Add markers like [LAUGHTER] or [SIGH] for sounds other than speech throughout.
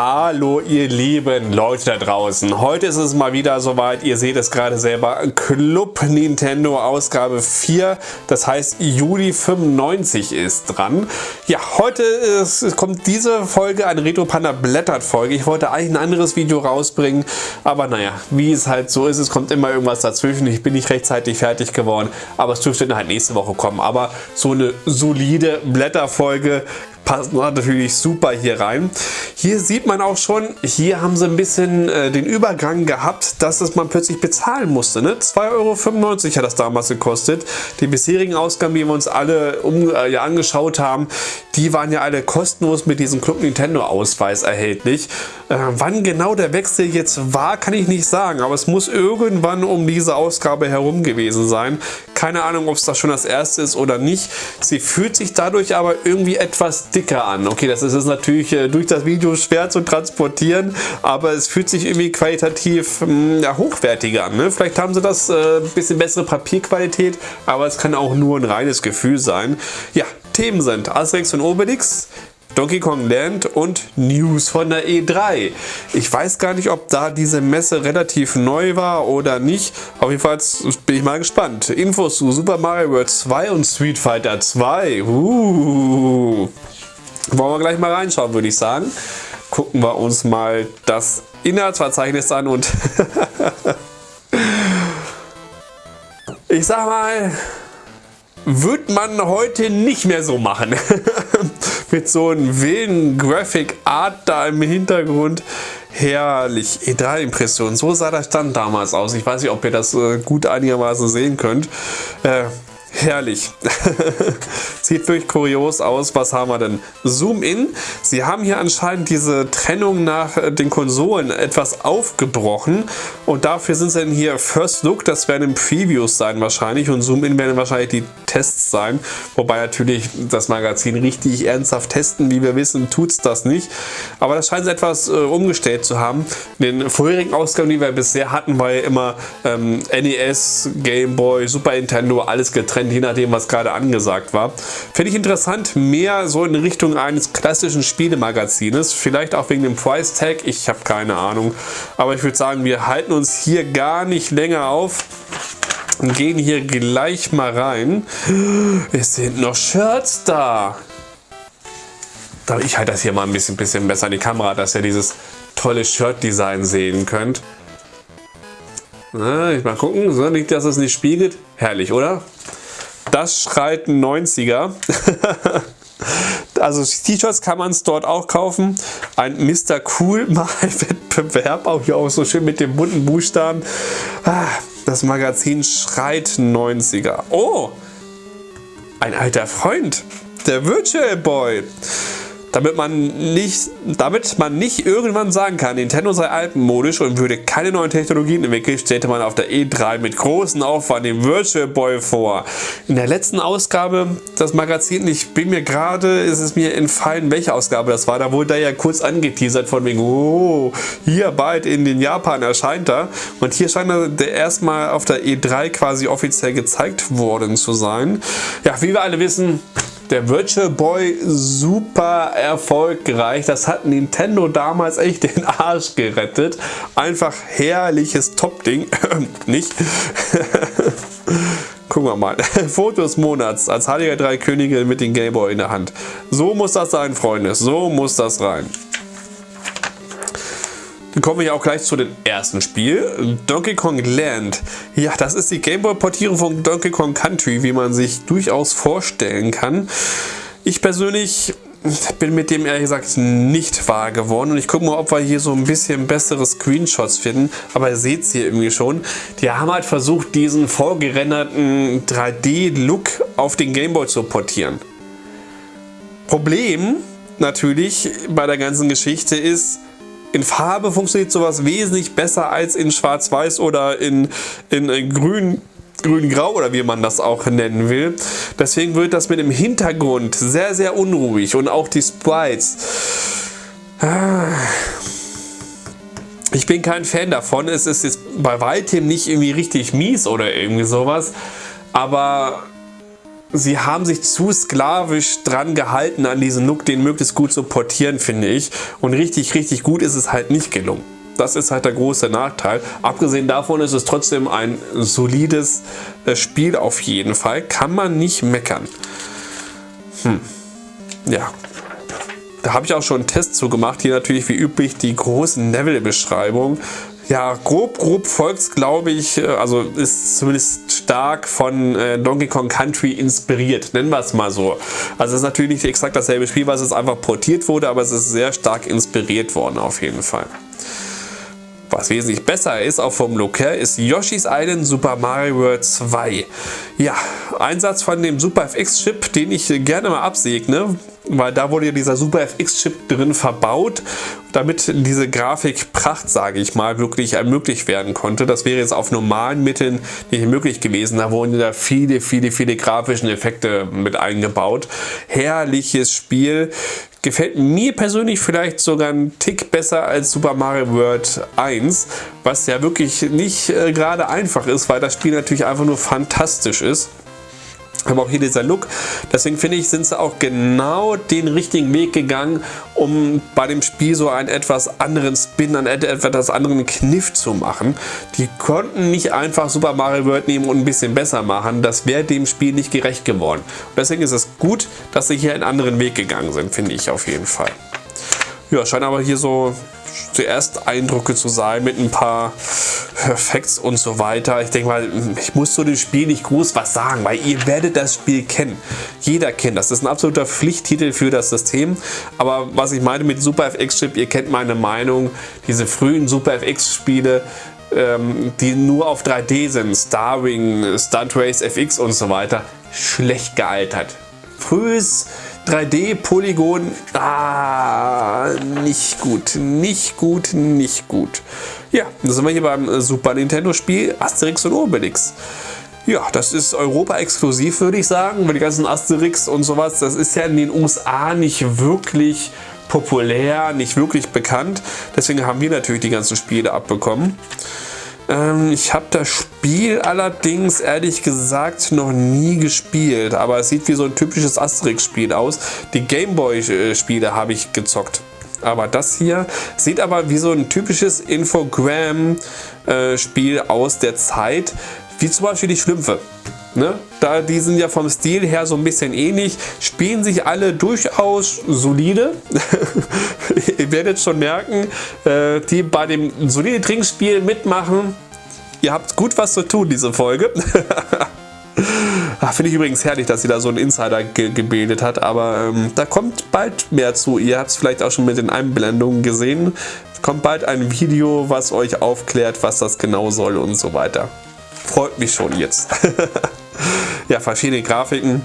Hallo ihr lieben Leute da draußen. Heute ist es mal wieder soweit, ihr seht es gerade selber, Club Nintendo Ausgabe 4, das heißt Juli 95 ist dran. Ja, heute ist, kommt diese Folge, eine Retro Panda Blättert Folge. Ich wollte eigentlich ein anderes Video rausbringen, aber naja, wie es halt so ist, es kommt immer irgendwas dazwischen. Ich bin nicht rechtzeitig fertig geworden, aber es dürfte halt nächste Woche kommen. Aber so eine solide Blätterfolge passt natürlich super hier rein. Hier sieht man auch schon, hier haben sie ein bisschen äh, den Übergang gehabt, dass es man plötzlich bezahlen musste. Ne? 2,95 Euro hat das damals gekostet. Die bisherigen Ausgaben, die wir uns alle um, äh, ja, angeschaut haben, die waren ja alle kostenlos mit diesem Club Nintendo Ausweis erhältlich. Äh, wann genau der Wechsel jetzt war, kann ich nicht sagen, aber es muss irgendwann um diese Ausgabe herum gewesen sein. Keine Ahnung, ob es das schon das erste ist oder nicht. Sie fühlt sich dadurch aber irgendwie etwas dicker an. Okay, das ist natürlich äh, durch das Video schwer zu transportieren, aber es fühlt sich irgendwie qualitativ hm, ja, hochwertiger an. Ne? Vielleicht haben sie das äh, bisschen bessere Papierqualität, aber es kann auch nur ein reines Gefühl sein. Ja, Themen sind Asterix und Obelix, Donkey Kong Land und News von der E3. Ich weiß gar nicht, ob da diese Messe relativ neu war oder nicht. Auf jeden Fall bin ich mal gespannt. Infos zu Super Mario World 2 und Street Fighter 2. Uh. Wollen wir gleich mal reinschauen, würde ich sagen. Gucken wir uns mal das Inhaltsverzeichnis an und [LAUGHS] ich sag mal, wird man heute nicht mehr so machen. [LAUGHS] Mit so einem wilden Graphic Art da im Hintergrund. Herrlich. E3-Impression. So sah das dann damals aus. Ich weiß nicht, ob ihr das äh, gut einigermaßen sehen könnt. Äh, Herrlich. [LAUGHS] Sieht wirklich kurios aus. Was haben wir denn? Zoom in. Sie haben hier anscheinend diese Trennung nach äh, den Konsolen etwas aufgebrochen. Und dafür sind es dann hier First Look. Das werden Previews sein wahrscheinlich. Und Zoom in werden wahrscheinlich die Tests sein. Wobei natürlich das Magazin richtig ernsthaft testen, wie wir wissen, tut es das nicht. Aber das scheint etwas äh, umgestellt zu haben. In den vorherigen Ausgaben, die wir bisher hatten, war ja immer ähm, NES, Game Boy, Super Nintendo, alles getrennt je nachdem, was gerade angesagt war. Finde ich interessant, mehr so in Richtung eines klassischen Spielemagazines. Vielleicht auch wegen dem Price Tag, ich habe keine Ahnung. Aber ich würde sagen, wir halten uns hier gar nicht länger auf und gehen hier gleich mal rein. Es sind noch Shirts da. Ich halte das hier mal ein bisschen, bisschen besser in die Kamera, dass ihr dieses tolle Shirt-Design sehen könnt. Na, ich mal gucken, so nicht, dass es nicht spiegelt. Herrlich, oder? Das schreit ein 90er. [LAUGHS] also T-Shirts kann man es dort auch kaufen. Ein Mr. Cool [LAUGHS] Mal-Wettbewerb, auch hier auch so schön mit den bunten Buchstaben. Ah, das Magazin schreit 90er. Oh, ein alter Freund, der Virtual Boy damit man nicht, damit man nicht irgendwann sagen kann, Nintendo sei altmodisch und würde keine neuen Technologien entwickeln, stellte man auf der E3 mit großem Aufwand den Virtual Boy vor. In der letzten Ausgabe das Magazin, ich bin mir gerade, ist es mir entfallen, welche Ausgabe das war, da wurde er ja kurz angeteasert von wegen, oh, hier bald in den Japan erscheint er und hier scheint er erstmal auf der E3 quasi offiziell gezeigt worden zu sein. Ja, wie wir alle wissen, der Virtual Boy super erfolgreich. Das hat Nintendo damals echt den Arsch gerettet. Einfach herrliches Top-Ding. [CLEARS THROAT] Nicht? [LAUGHS] Gucken wir mal. [LAUGHS] Fotos Monats als Heiliger Drei Könige mit dem Gameboy in der Hand. So muss das sein, Freunde. So muss das rein. Dann kommen wir auch gleich zu dem ersten Spiel, Donkey Kong Land. Ja, das ist die Gameboy-Portierung von Donkey Kong Country, wie man sich durchaus vorstellen kann. Ich persönlich bin mit dem ehrlich gesagt nicht wahr geworden und ich gucke mal, ob wir hier so ein bisschen bessere Screenshots finden, aber ihr seht es hier irgendwie schon. Die haben halt versucht, diesen vorgerenderten 3D-Look auf den Gameboy zu portieren. Problem natürlich bei der ganzen Geschichte ist, in Farbe funktioniert sowas wesentlich besser als in Schwarz-Weiß oder in, in, in Grün grün-grau oder wie man das auch nennen will. Deswegen wird das mit dem Hintergrund sehr, sehr unruhig und auch die Sprites. Ich bin kein Fan davon. Es ist jetzt bei weitem nicht irgendwie richtig mies oder irgendwie sowas. Aber sie haben sich zu sklavisch dran gehalten an diesen Look, den möglichst gut zu portieren, finde ich. Und richtig, richtig gut ist es halt nicht gelungen. Das ist halt der große Nachteil. Abgesehen davon ist es trotzdem ein solides äh, Spiel auf jeden Fall. Kann man nicht meckern. Hm. Ja. Da habe ich auch schon einen Test zu gemacht. Hier natürlich wie üblich die großen Level-Beschreibungen. Ja, grob, grob folgt glaube ich, äh, also ist zumindest stark von äh, Donkey Kong Country inspiriert, nennen wir es mal so. Also es ist natürlich nicht exakt dasselbe Spiel, was es einfach portiert wurde, aber es ist sehr stark inspiriert worden auf jeden Fall. Was wesentlich besser ist, auch vom Look her, ist Yoshi's Island Super Mario World 2. Ja, Einsatz von dem Super FX-Chip, den ich gerne mal absegne, weil da wurde ja dieser Super FX-Chip drin verbaut, damit diese Grafikpracht, sage ich mal, wirklich ermöglicht werden konnte. Das wäre jetzt auf normalen Mitteln nicht möglich gewesen. Da wurden da viele, viele, viele grafischen Effekte mit eingebaut. Herrliches Spiel. Gefällt mir persönlich vielleicht sogar einen Tick besser als Super Mario World 1, was ja wirklich nicht äh, gerade einfach ist, weil das Spiel natürlich einfach nur fantastisch ist. Aber auch hier dieser Look. Deswegen finde ich, sind sie auch genau den richtigen Weg gegangen, um bei dem Spiel so einen etwas anderen Spin, einen etwas anderen Kniff zu machen. Die konnten nicht einfach Super Mario World nehmen und ein bisschen besser machen. Das wäre dem Spiel nicht gerecht geworden. Und deswegen ist es gut, dass sie hier einen anderen Weg gegangen sind, finde ich auf jeden Fall. Ja, scheint aber hier so zuerst Eindrücke zu sein mit ein paar Facts und so weiter. Ich denke mal, ich muss zu dem Spiel nicht groß was sagen, weil ihr werdet das Spiel kennen. Jeder kennt das. Das ist ein absoluter Pflichttitel für das System. Aber was ich meine mit Super FX Chip, ihr kennt meine Meinung. Diese frühen Super FX Spiele, ähm, die nur auf 3D sind, Starwing, Stunt Race FX und so weiter, schlecht gealtert. Frühes 3D-Polygon, ah, nicht gut, nicht gut, nicht gut. Ja, da sind wir hier beim Super Nintendo Spiel Asterix und Obelix. Ja, das ist Europa-exklusiv, würde ich sagen, weil die ganzen Asterix und sowas, das ist ja in den USA nicht wirklich populär, nicht wirklich bekannt. Deswegen haben wir natürlich die ganzen Spiele abbekommen. Ähm, ich habe das Spiel allerdings ehrlich gesagt noch nie gespielt, aber es sieht wie so ein typisches Asterix-Spiel aus. Die Gameboy-Spiele habe ich gezockt. Aber das hier sieht aber wie so ein typisches Infogram-Spiel aus der Zeit, wie zum Beispiel die Schlümpfe. Ne? Da, die sind ja vom Stil her so ein bisschen ähnlich, spielen sich alle durchaus solide. [LAUGHS] Ihr werdet schon merken, äh, die bei dem solide Trinkspiel mitmachen. Ihr habt gut was zu tun, diese Folge. [LAUGHS] Ah, finde ich übrigens herrlich, dass sie da so einen Insider ge gebildet hat, aber ähm, da kommt bald mehr zu. Ihr habt es vielleicht auch schon mit den Einblendungen gesehen. Es kommt bald ein Video, was euch aufklärt, was das genau soll und so weiter. Freut mich schon jetzt. [LAUGHS] ja, verschiedene Grafiken,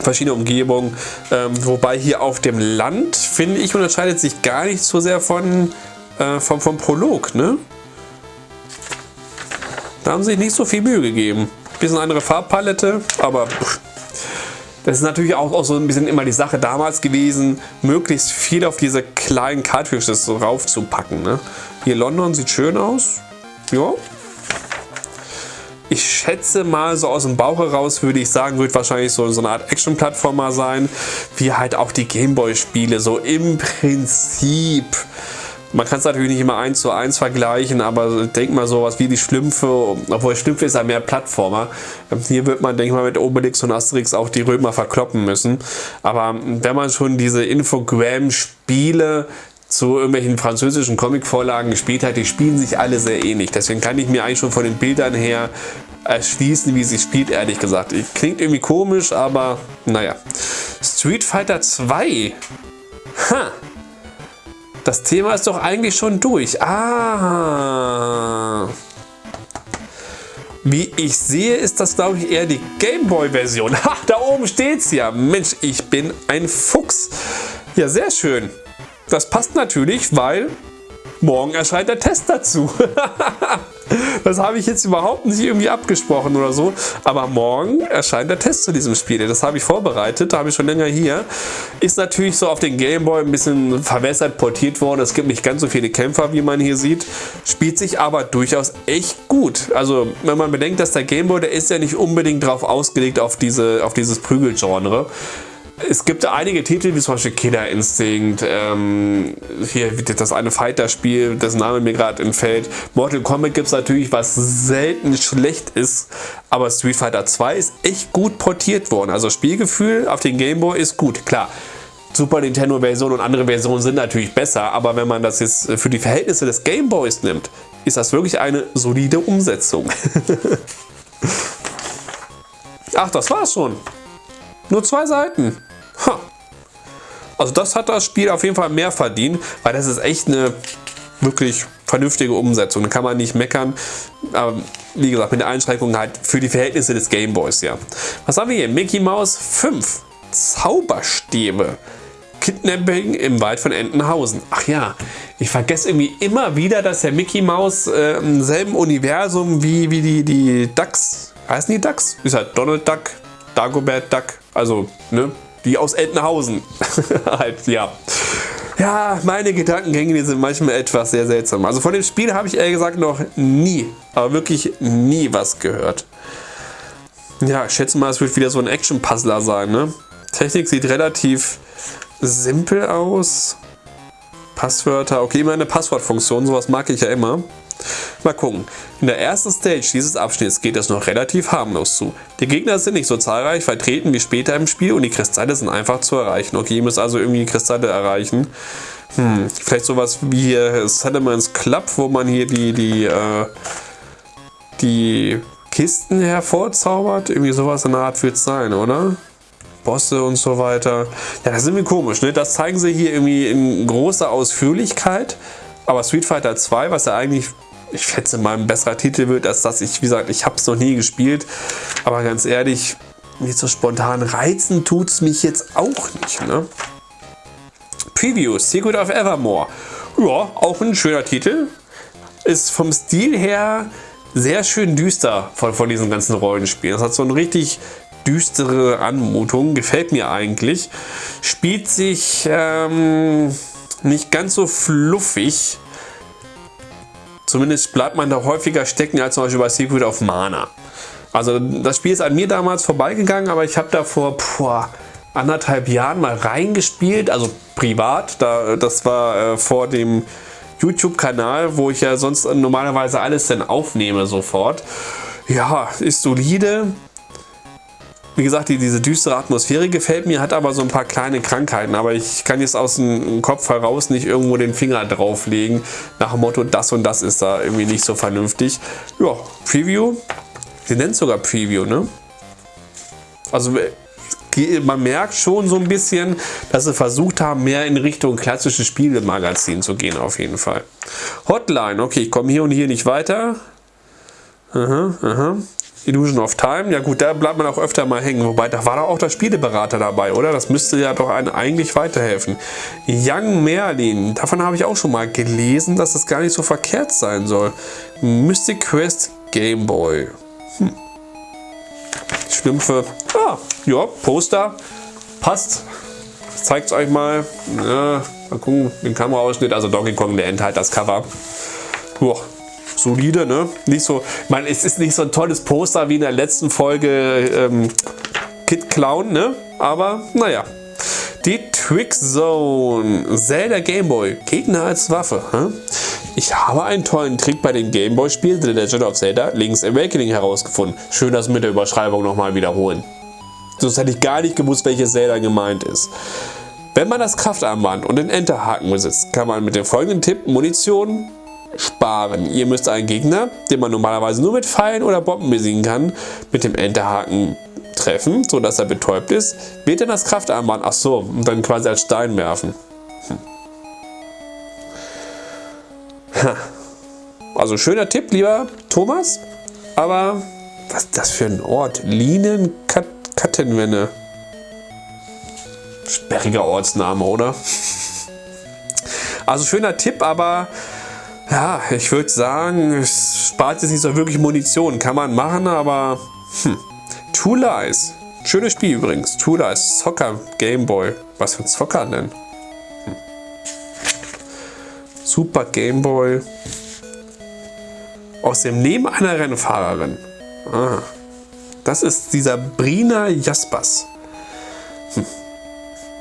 verschiedene Umgebungen. Ähm, wobei hier auf dem Land, finde ich, unterscheidet sich gar nicht so sehr von, äh, vom, vom Prolog. Ne? Da haben sie sich nicht so viel Mühe gegeben. Bisschen andere Farbpalette, aber das ist natürlich auch, auch so ein bisschen immer die Sache damals gewesen, möglichst viel auf diese kleinen Cartridges so raufzupacken. Ne? Hier London sieht schön aus. Ja, ich schätze mal so aus dem Bauch heraus würde ich sagen, wird wahrscheinlich so, so eine Art Action-Plattformer sein, wie halt auch die Gameboy-Spiele, so im Prinzip. Man kann es natürlich nicht immer eins zu eins vergleichen, aber denk mal sowas wie die Schlümpfe, obwohl Schlümpfe ist ja mehr Plattformer. Hier wird man, denke ich mal, mit Obelix und Asterix auch die Römer verkloppen müssen. Aber wenn man schon diese Infogram-Spiele zu irgendwelchen französischen Comic-Vorlagen gespielt hat, die spielen sich alle sehr ähnlich. Deswegen kann ich mir eigentlich schon von den Bildern her erschließen, wie sie spielt, ehrlich gesagt. Klingt irgendwie komisch, aber naja. Street Fighter 2. Ha. Das Thema ist doch eigentlich schon durch. Ah. Wie ich sehe, ist das, glaube ich, eher die Gameboy-Version. Ha, da oben steht es ja. Mensch, ich bin ein Fuchs. Ja, sehr schön. Das passt natürlich, weil morgen erscheint der Test dazu. [LAUGHS] Das habe ich jetzt überhaupt nicht irgendwie abgesprochen oder so. Aber morgen erscheint der Test zu diesem Spiel. Das habe ich vorbereitet, da habe ich schon länger hier. Ist natürlich so auf den Gameboy ein bisschen verwässert, portiert worden. Es gibt nicht ganz so viele Kämpfer, wie man hier sieht. Spielt sich aber durchaus echt gut. Also wenn man bedenkt, dass der Gameboy, der ist ja nicht unbedingt darauf ausgelegt, auf, diese, auf dieses Prügelgenre. Es gibt einige Titel, wie zum Beispiel Killer Instinct, ähm, hier das eine Fighter-Spiel, dessen Name mir gerade entfällt. Mortal Kombat gibt es natürlich, was selten schlecht ist, aber Street Fighter 2 ist echt gut portiert worden. Also Spielgefühl auf den Game Boy ist gut, klar. Super Nintendo Version und andere Versionen sind natürlich besser, aber wenn man das jetzt für die Verhältnisse des Game Boys nimmt, ist das wirklich eine solide Umsetzung. [LAUGHS] Ach, das war's schon. Nur zwei Seiten. Ha. Also das hat das Spiel auf jeden Fall mehr verdient, weil das ist echt eine wirklich vernünftige Umsetzung. Da kann man nicht meckern. Aber wie gesagt, mit der Einschränkung halt für die Verhältnisse des Gameboys, ja. Was haben wir hier? Mickey Mouse 5. Zauberstäbe. Kidnapping im Wald von Entenhausen. Ach ja, ich vergesse irgendwie immer wieder, dass der Mickey Mouse äh, im selben Universum wie, wie die, die Ducks, heißen die Ducks? Ist halt Donald Duck, Dagobert Duck, also, ne? Die aus Entenhausen. [LAUGHS] halt, ja. Ja, meine Gedankengänge die sind manchmal etwas sehr seltsam. Also von dem Spiel habe ich ehrlich gesagt noch nie, aber wirklich nie was gehört. Ja, ich schätze mal, es wird wieder so ein Action-Puzzler sein. Ne? Technik sieht relativ simpel aus. Passwörter, okay, immer eine Passwortfunktion, sowas mag ich ja immer. Mal gucken. In der ersten Stage dieses Abschnitts geht es noch relativ harmlos zu. Die Gegner sind nicht so zahlreich vertreten wie später im Spiel und die Kristalle sind einfach zu erreichen. Okay, ihr müsst also irgendwie Kristalle erreichen. Hm, vielleicht sowas wie hier Salamans Club, wo man hier die, die, äh, die Kisten hervorzaubert. Irgendwie sowas in der Art wird es sein, oder? Bosse und so weiter. Ja, das ist irgendwie komisch, ne? Das zeigen sie hier irgendwie in großer Ausführlichkeit. Aber Street Fighter 2, was ja eigentlich ich schätze mal ein besserer Titel wird, als das ich, wie gesagt, ich habe es noch nie gespielt. Aber ganz ehrlich, nicht so spontan reizen tut es mich jetzt auch nicht. Ne? Preview, Secret of Evermore. Ja, auch ein schöner Titel. Ist vom Stil her sehr schön düster von, von diesen ganzen Rollenspielen. Das hat so eine richtig düstere Anmutung. Gefällt mir eigentlich. Spielt sich ähm, nicht ganz so fluffig Zumindest bleibt man da häufiger stecken als zum Beispiel bei Secret of Mana. Also das Spiel ist an mir damals vorbeigegangen, aber ich habe da vor boah, anderthalb Jahren mal reingespielt, also privat. Da, das war äh, vor dem YouTube-Kanal, wo ich ja sonst normalerweise alles dann aufnehme sofort. Ja, ist solide. Wie gesagt, die, diese düstere Atmosphäre gefällt mir, hat aber so ein paar kleine Krankheiten. Aber ich kann jetzt aus dem Kopf heraus nicht irgendwo den Finger drauflegen. Nach dem Motto, das und das ist da irgendwie nicht so vernünftig. Ja, Preview. Sie nennt sogar Preview, ne? Also man merkt schon so ein bisschen, dass sie versucht haben, mehr in Richtung klassisches Spielemagazin zu gehen auf jeden Fall. Hotline, okay, ich komme hier und hier nicht weiter. Aha, aha. Illusion of Time, ja gut, da bleibt man auch öfter mal hängen. Wobei, da war doch auch der Spieleberater dabei, oder? Das müsste ja doch einen eigentlich weiterhelfen. Young Merlin, davon habe ich auch schon mal gelesen, dass das gar nicht so verkehrt sein soll. Mystic Quest Game Boy. Hm. Schlümpfe. Ah, ja, Poster. Passt. Zeigt es euch mal. Ja, mal gucken, den Kameraausschnitt. Also Donkey Kong, der enthält das Cover. Boah, solide, ne? Nicht so, ich meine, es ist nicht so ein tolles Poster wie in der letzten Folge ähm, Kid Clown, ne? Aber naja. Die Trick Zone. Zelda Gameboy. Gegner als Waffe. Hm? Ich habe einen tollen Trick bei dem Gameboy-Spiel The Legend of Zelda Link's Awakening herausgefunden. Schön das mit der Überschreibung nochmal wiederholen. Sonst hätte ich gar nicht gewusst, welches Zelda gemeint ist. Wenn man das Kraftarmband und den Enterhaken besitzt, kann man mit dem folgenden Tipp Munition, sparen. Ihr müsst einen Gegner, den man normalerweise nur mit Pfeilen oder Bomben besiegen kann, mit dem Enterhaken treffen, sodass er betäubt ist, wird dann das Kraftarmband, ach so, und dann quasi als Stein werfen. Hm. Also schöner Tipp, lieber Thomas, aber was ist das für ein Ort? Lienenkattenwenne. Sperriger Ortsname, oder? [LAUGHS] Also schöner Tipp, aber ja, ich würde sagen, es spart jetzt nicht so wirklich Munition. Kann man machen, aber hm. Two Lies. Schönes Spiel übrigens. Two Lies. Soccer Game Boy. Was für ein Zocker denn? Hm. Super Game Boy. Aus dem Leben einer Rennfahrerin. Ah. Das ist dieser Brina Jaspers. Hm.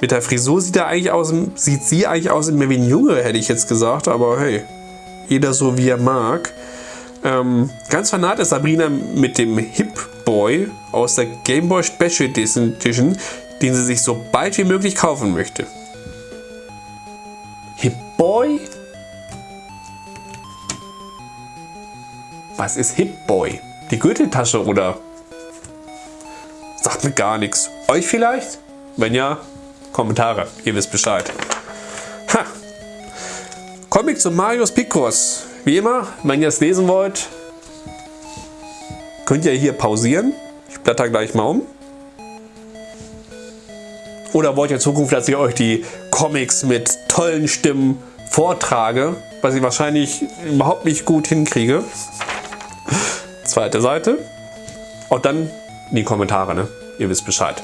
Mit der Frisur sieht, er eigentlich aus, sieht sie eigentlich aus wie ein Junge, hätte ich jetzt gesagt. Aber hey, jeder so wie er mag. Ähm, ganz fanat ist Sabrina mit dem Hip Boy aus der Game Boy Special Edition, den sie sich so bald wie möglich kaufen möchte. Hip Boy? Was ist Hip Boy? Die Gürteltasche oder? Sagt mir gar nichts. Euch vielleicht? Wenn ja, Kommentare. Ihr wisst Bescheid. Ha. Comic zu Marius Picross. Wie immer, wenn ihr es lesen wollt, könnt ihr hier pausieren. Ich blätter gleich mal um. Oder wollt ihr in Zukunft, dass ich euch die Comics mit tollen Stimmen vortrage, was ich wahrscheinlich überhaupt nicht gut hinkriege. Zweite Seite. Und dann in die Kommentare, ne? Ihr wisst Bescheid.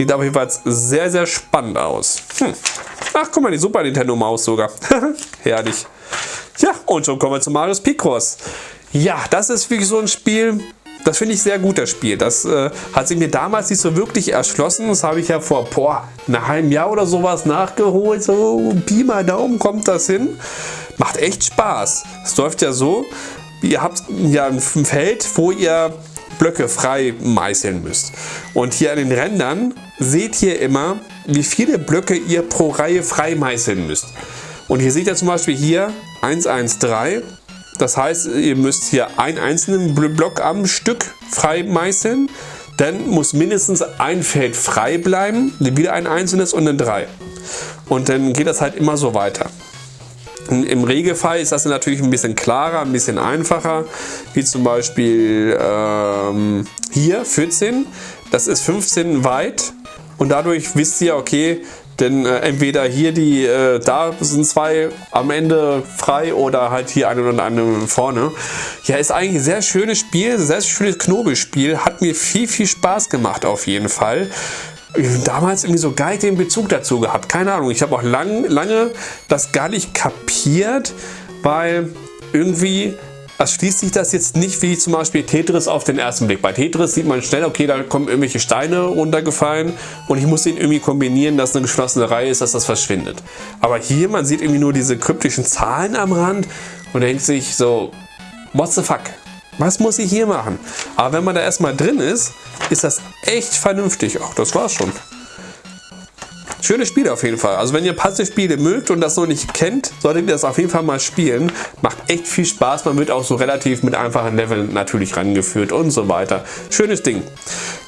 Sieht auf jeden Fall sehr, sehr spannend aus. Hm. Ach, guck mal, die Super Nintendo Maus sogar. [LAUGHS] Herrlich. Ja, und schon kommen wir zu Marius Picross. Ja, das ist wirklich so ein Spiel, das finde ich sehr gut, das Spiel. Das äh, hat sich mir damals nicht so wirklich erschlossen. Das habe ich ja vor boah, einem halben Jahr oder sowas nachgeholt. So Pi mal Daumen kommt das hin. Macht echt Spaß. Es läuft ja so, ihr habt ja ein Feld, wo ihr Blöcke frei meißeln müsst. Und hier an den Rändern seht ihr immer, wie viele Blöcke ihr pro Reihe frei meißeln müsst. Und hier seht ihr zum Beispiel hier 113. Das heißt, ihr müsst hier einen einzelnen Block am Stück frei meißeln. Dann muss mindestens ein Feld frei bleiben, wieder ein einzelnes und dann drei. Und dann geht das halt immer so weiter. Im Regelfall ist das natürlich ein bisschen klarer, ein bisschen einfacher, wie zum Beispiel ähm, hier 14, das ist 15 weit und dadurch wisst ihr, okay, denn äh, entweder hier die, äh, da sind zwei am Ende frei oder halt hier eine und eine vorne. Ja, ist eigentlich ein sehr schönes Spiel, sehr schönes Knobelspiel. Hat mir viel, viel Spaß gemacht auf jeden Fall damals irgendwie so gar nicht den Bezug dazu gehabt. Keine Ahnung. Ich habe auch lang, lange das gar nicht kapiert, weil irgendwie erschließt sich das jetzt nicht wie zum Beispiel Tetris auf den ersten Blick. Bei Tetris sieht man schnell, okay, da kommen irgendwelche Steine runtergefallen und ich muss den irgendwie kombinieren, dass eine geschlossene Reihe ist, dass das verschwindet. Aber hier, man sieht irgendwie nur diese kryptischen Zahlen am Rand und denkt sich so, what the fuck? Was muss ich hier machen? Aber wenn man da erstmal drin ist, ist das echt vernünftig. Ach, das war's schon. Schönes Spiel auf jeden Fall. Also wenn ihr Puzzle-Spiele mögt und das noch nicht kennt, solltet ihr das auf jeden Fall mal spielen. Macht echt viel Spaß. Man wird auch so relativ mit einfachen Leveln natürlich rangeführt und so weiter. Schönes Ding.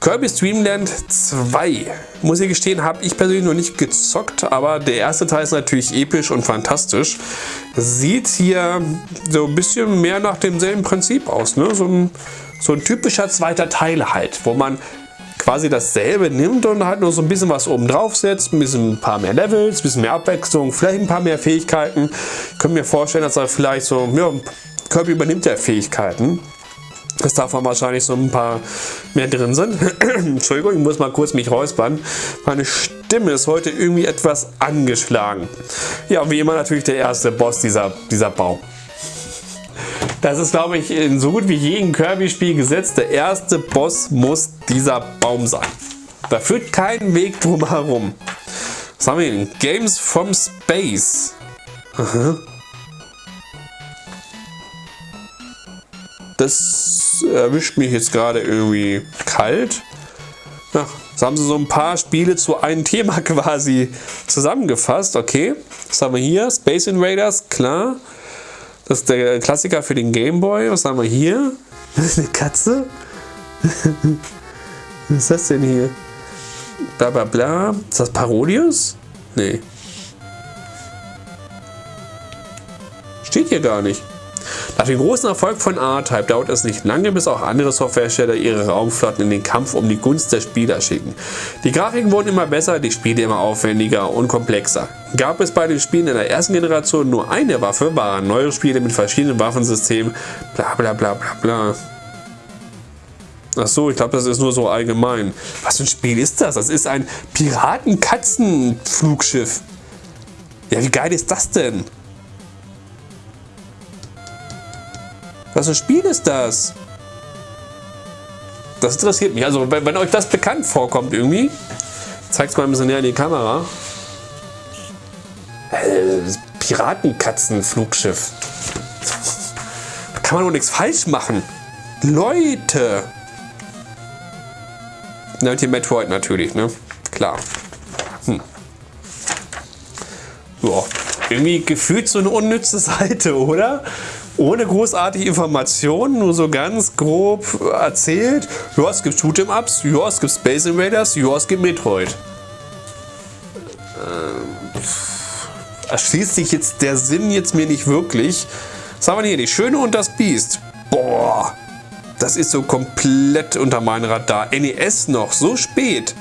Kirby's Dream Land 2. Muss ich gestehen, habe ich persönlich noch nicht gezockt, aber der erste Teil ist natürlich episch und fantastisch. Sieht hier so ein bisschen mehr nach demselben Prinzip aus. Ne? So, ein, so ein typischer zweiter Teil halt, wo man quasi dasselbe nimmt und halt nur so ein bisschen was oben drauf setzt, ein bisschen ein paar mehr Levels, ein bisschen mehr Abwechslung, vielleicht ein paar mehr Fähigkeiten. Ich könnte mir vorstellen, dass er vielleicht so, ja, Kirby übernimmt ja Fähigkeiten. dass davon wahrscheinlich so ein paar mehr drin sind. [CLEARS THROAT] Entschuldigung, ich muss mal kurz mich räuspern. Meine Stimme ist heute irgendwie etwas angeschlagen. Ja, wie immer natürlich der erste Boss dieser, dieser Baum. Das ist, glaube ich, in so gut wie jedem Kirby-Spiel gesetzt. Der erste Boss muss dieser Baum sein. Da führt kein Weg drum herum. Was haben wir denn? Games from Space. Das erwischt mich jetzt gerade irgendwie kalt. Ja, jetzt haben sie so ein paar Spiele zu einem Thema [LAUGHS] quasi zusammengefasst. Okay, was haben wir hier? Space Invaders, klar. Das ist der Klassiker für den Gameboy. Was haben wir hier? Das ist eine Katze? [LAUGHS] Was ist das denn hier? Bla bla bla. Ist das Parodius? Nee. Steht hier gar nicht. Nach dem großen Erfolg von R-Type dauert es nicht lange, bis auch andere Softwarehersteller ihre Raumflotten in den Kampf um die Gunst der Spieler schicken. Die Grafiken wurden immer besser, die Spiele immer aufwendiger und komplexer. Gab es bei den Spielen in der ersten Generation nur eine Waffe, waren neue Spiele mit verschiedenen Waffensystemen, bla bla bla bla bla. Ach so, ich glaube, das ist nur so allgemein. Was für ein Spiel ist das? Das ist ein Piraten-Katzen-Flugschiff. Ja, wie geil ist das denn? Was für ein Spiel ist das? Das interessiert mich. Also, wenn, wenn euch das bekannt vorkommt irgendwie, zeigt es mal ein bisschen näher in die Kamera. Äh, Piratenkatzenflugschiff. Da kann man doch nichts falsch machen. Leute! Na, Metroid natürlich, ne? Klar. Hm. Ja, irgendwie gefühlt so eine unnütze Seite, oder? Ohne großartige Informationen, nur so ganz grob erzählt. Ja, es gibt Shoot'em-Ups, ja, es gibt Space Invaders, ja, es gibt Metroid. Ähm, erschließt sich jetzt der Sinn jetzt mir nicht wirklich. Was haben wir hier? Die Schöne und das Biest. Boah, das ist so komplett unter meinem Radar. NES noch, so spät.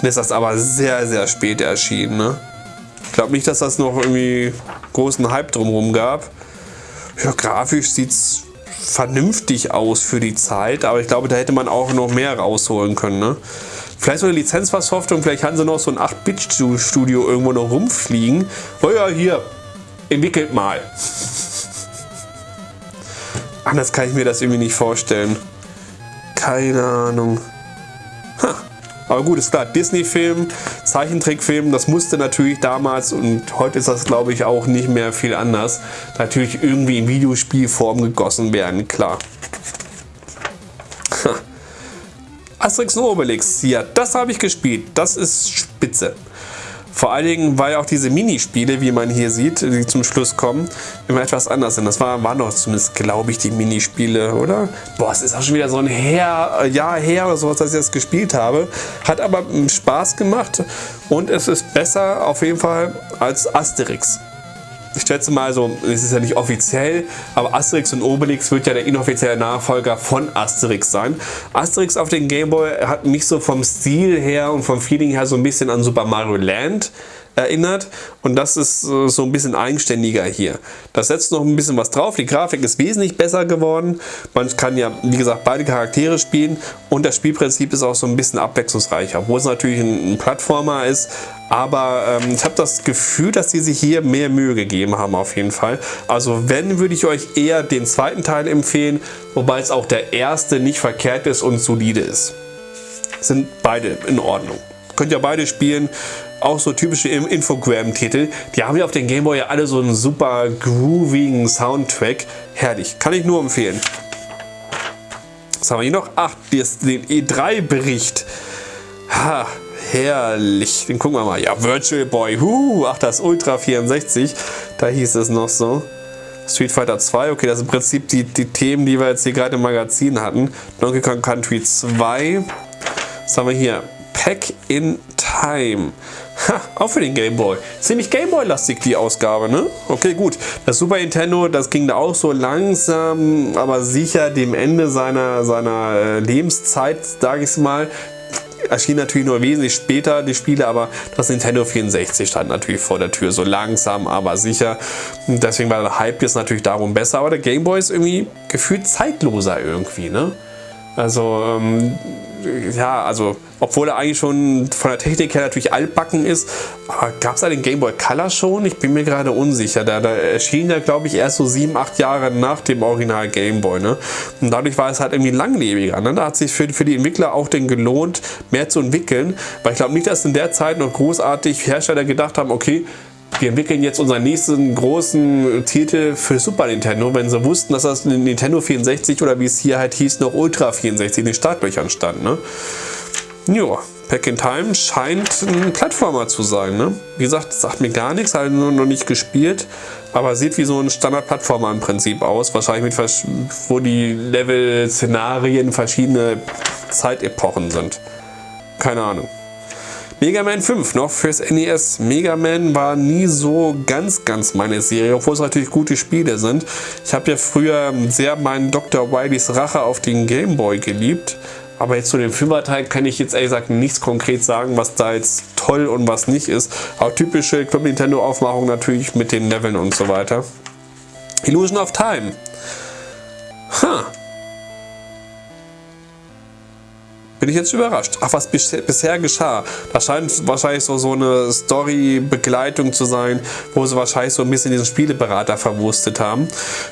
Dann ist das aber sehr, sehr spät erschienen. Ne? Ich glaube nicht, dass das noch irgendwie großen Hype drumherum gab. Ja, grafisch sieht es vernünftig aus für die Zeit, aber ich glaube, da hätte man auch noch mehr rausholen können. Ne? Vielleicht so eine Lizenzversoftung, vielleicht haben sie noch so ein 8-Bit-Studio irgendwo noch rumfliegen. Oh ja, hier, entwickelt mal. Anders kann ich mir das irgendwie nicht vorstellen. Keine Ahnung. Aber gut, ist klar, Disney-Film, Zeichentrickfilm, das musste natürlich damals und heute ist das glaube ich auch nicht mehr viel anders, natürlich irgendwie in Videospielform gegossen werden, klar. Asterix und Obelix, ja, das habe ich gespielt, das ist spitze. Vor allen Dingen, weil auch diese Minispiele, wie man hier sieht, die zum Schluss kommen, immer etwas anders sind. Das waren war noch zumindest, glaube ich, die Minispiele, oder? Boah, es ist auch schon wieder so ein her, Jahr her oder sowas, dass ich das gespielt habe. Hat aber Spaß gemacht und es ist besser auf jeden Fall als Asterix ich schätze mal so, es ist ja nicht offiziell, aber Asterix und Obelix wird ja der inoffizielle Nachfolger von Asterix sein. Asterix auf den Gameboy hat mich so vom Stil her und vom Feeling her so ein bisschen an Super Mario Land erinnert. Und das ist äh, so ein bisschen eigenständiger hier. Das setzt noch ein bisschen was drauf, die Grafik ist wesentlich besser geworden, man kann ja wie gesagt beide Charaktere spielen. Und das Spielprinzip ist auch so ein bisschen abwechslungsreicher, obwohl es natürlich ein, Plattformer ist, aber ähm, ich habe das Gefühl, dass sie sich hier mehr Mühe gegeben haben auf jeden Fall. Also wenn, würde ich euch eher den zweiten Teil empfehlen, wobei es auch der erste nicht verkehrt ist und solide ist. Sind beide in Ordnung. Könnt ihr beide spielen auch so typische Infogram-Titel. Die haben ja auf den Gameboy ja alle so einen super groovigen Soundtrack. Herrlich, kann ich nur empfehlen. Was haben wir hier noch? Ach, den E3-Bericht. Ha, herrlich. Den gucken wir mal. Ja, Virtual Boy. Huh, ach, das Ultra 64. Da hieß es noch so. Street Fighter 2, okay, das sind im Prinzip die, die Themen, die wir jetzt hier gerade im Magazin hatten. Donkey Kong Country 2. Was haben wir hier? Pack in Time. Ha, auch für den Game Boy. Ziemlich Game Boy-lastig die Ausgabe, ne? Okay, gut. Das Super Nintendo, das ging da auch so langsam, aber sicher dem Ende seiner, seiner äh, Lebenszeit, sage ich mal. Erschien natürlich nur wesentlich später die Spiele, aber das Nintendo 64 stand natürlich vor der Tür. So langsam, aber sicher. Deswegen war der Hype jetzt natürlich darum besser. Aber der Game Boy ist irgendwie gefühlt zeitloser irgendwie, ne? Also, ähm, ja, also obwohl er eigentlich schon von der Technik her natürlich altbacken ist. Gab es da den Game Boy Color schon? Ich bin mir gerade unsicher. Da, da erschien ja, glaube ich, erst so sieben, acht Jahre nach dem Original Game Boy. Ne? Und dadurch war es halt irgendwie langlebiger. Ne? Da hat sich für, für die Entwickler auch den gelohnt, mehr zu entwickeln. Weil ich glaube nicht, dass in der Zeit noch großartig Hersteller gedacht haben, okay, wir entwickeln jetzt unseren nächsten großen Titel für Super Nintendo, wenn sie wussten, dass das Nintendo 64 oder wie es hier halt hieß, noch Ultra 64 in den Startlöchern stand. Ne? Ja, Pack in Time scheint ein Plattformer zu sein. Ne? Wie gesagt, sagt mir gar nichts, habe nur noch nicht gespielt, aber sieht wie so ein Standard-Plattformer im Prinzip aus. Wahrscheinlich mit, wo die Level-Szenarien verschiedene Zeitepochen sind. Keine Ahnung. Mega Man 5 noch fürs NES. Mega Man war nie so ganz, ganz meine Serie, obwohl es natürlich gute Spiele sind. Ich habe ja früher sehr meinen Dr. Wileys Rache auf den Game Boy geliebt. Aber jetzt zu dem Fünferteil kann ich jetzt ehrlich gesagt nichts konkret sagen, was da jetzt toll und was nicht ist. Auch typische Club Nintendo Aufmachung natürlich mit den Leveln und so weiter. Illusion of Time. Ha. Bin ich jetzt überrascht. Ach, was bisher geschah. Das scheint wahrscheinlich so, so eine Story-Begleitung zu sein, wo sie wahrscheinlich so ein bisschen diesen Spieleberater verwurstet haben.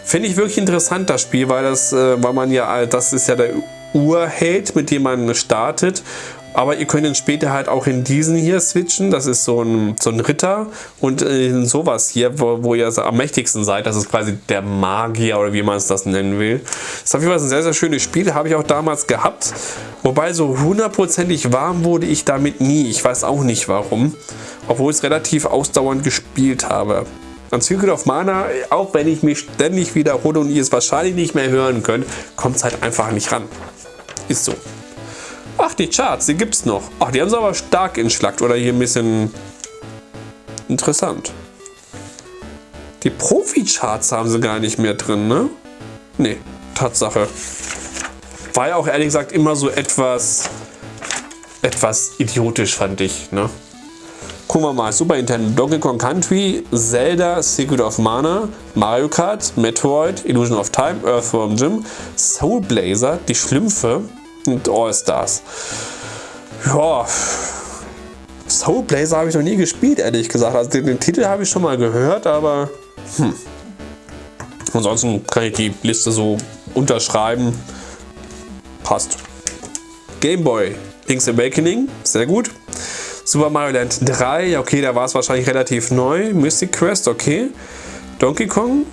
Finde ich wirklich interessant, das Spiel, weil das, äh, weil man ja, das ist ja der Urheld, mit dem man startet. Aber ihr könnt dann später halt auch in diesen hier switchen. Das ist so ein, so ein Ritter. Und in sowas hier, wo, wo ihr am mächtigsten seid. Das ist quasi der Magier oder wie man es das nennen will. Das ist auf jeden Fall ein sehr, sehr schönes Spiel. Habe ich auch damals gehabt. Wobei so hundertprozentig warm wurde ich damit nie. Ich weiß auch nicht warum. Obwohl ich es relativ ausdauernd gespielt habe. An Secret of Mana, auch wenn ich mich ständig wiederhole und ihr es wahrscheinlich nicht mehr hören könnt, kommt es halt einfach nicht ran. Ist so. Ach, die Charts, die gibt es noch. Ach, die haben sie aber stark entschlackt oder hier ein bisschen interessant. Die Profi-Charts haben sie gar nicht mehr drin, ne? Ne, Tatsache. War ja auch ehrlich gesagt immer so etwas, etwas idiotisch, fand ich, ne? Gucken wir mal, Super Nintendo, Donkey Kong Country, Zelda, Secret of Mana, Mario Kart, Metroid, Illusion of Time, Earthworm Jim, Soul Blazer, die Schlümpfe, und All-Stars. Ja, Soul Blazer habe ich noch nie gespielt, ehrlich gesagt. Also den, den Titel habe ich schon mal gehört, aber hm. Ansonsten kann ich die Liste so unterschreiben. Passt. Game Boy, Link's Awakening, sehr gut. Super Mario Land 3, okay, da war es wahrscheinlich relativ neu. Mystic Quest, okay. Donkey Kong,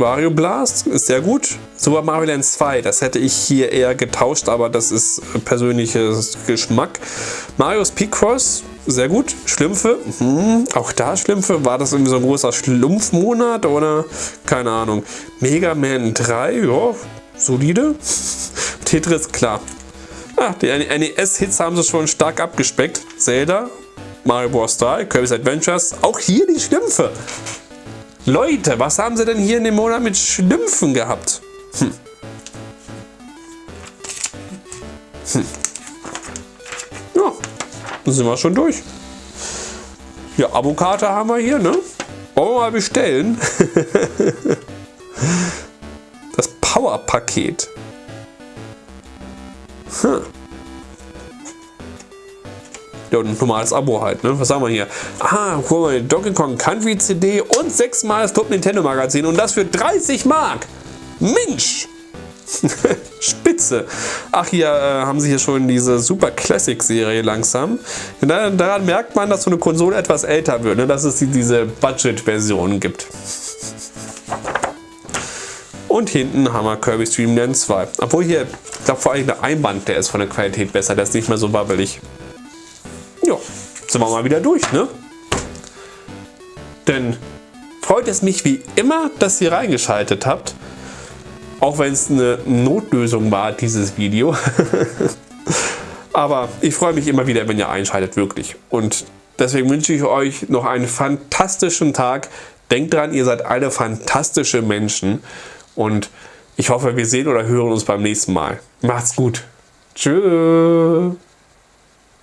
Mario Blast ist sehr gut. Super Mario Land 2, das hätte ich hier eher getauscht, aber das ist persönliches Geschmack. Marios Picross, sehr gut. Schlümpfe, hm, auch da Schlümpfe. War das irgendwie so ein großer Schlumpfmonat oder? Keine Ahnung. Mega Man 3, ja, solide. [LAUGHS] Tetris, klar. Ah, die NES-Hits haben sie schon stark abgespeckt. Zelda, Mario Bros. 3, Kirby's Adventures, auch hier die Schlümpfe. Leute, was haben sie denn hier in dem Monat mit Schlümpfen gehabt? Hm. Hm. Ja, dann sind wir schon durch. Ja, Abokarte haben wir hier, ne? Wollen wir mal bestellen? [LAUGHS] das Power-Paket. Hm. Ja, und ein normales Abo halt, ne? Was haben wir hier? Ah, guck mal, Donkey Kong Country CD und sechsmal das Top Nintendo Magazin und das für 30 Mark. Mensch! [LAUGHS] Spitze. Ach, hier äh, haben sie hier schon diese Super Classic Serie langsam. Da, daran merkt man, dass so eine Konsole etwas älter wird, ne? dass es diese Budget-Version gibt. Und hinten haben wir Kirby Stream Land 2. Obwohl hier, ich glaube vor allem der Einband, der ist von der Qualität besser, der ist nicht mehr so wabbelig sind wir mal wieder durch, ne? Denn freut es mich wie immer, dass ihr reingeschaltet habt. Auch wenn es eine Notlösung war, dieses Video. [LAUGHS] Aber ich freue mich immer wieder, wenn ihr einschaltet, wirklich. Und deswegen wünsche ich euch noch einen fantastischen Tag. Denkt dran, ihr seid alle fantastische Menschen. Und ich hoffe, wir sehen oder hören uns beim nächsten Mal. Macht's gut. Tschüss.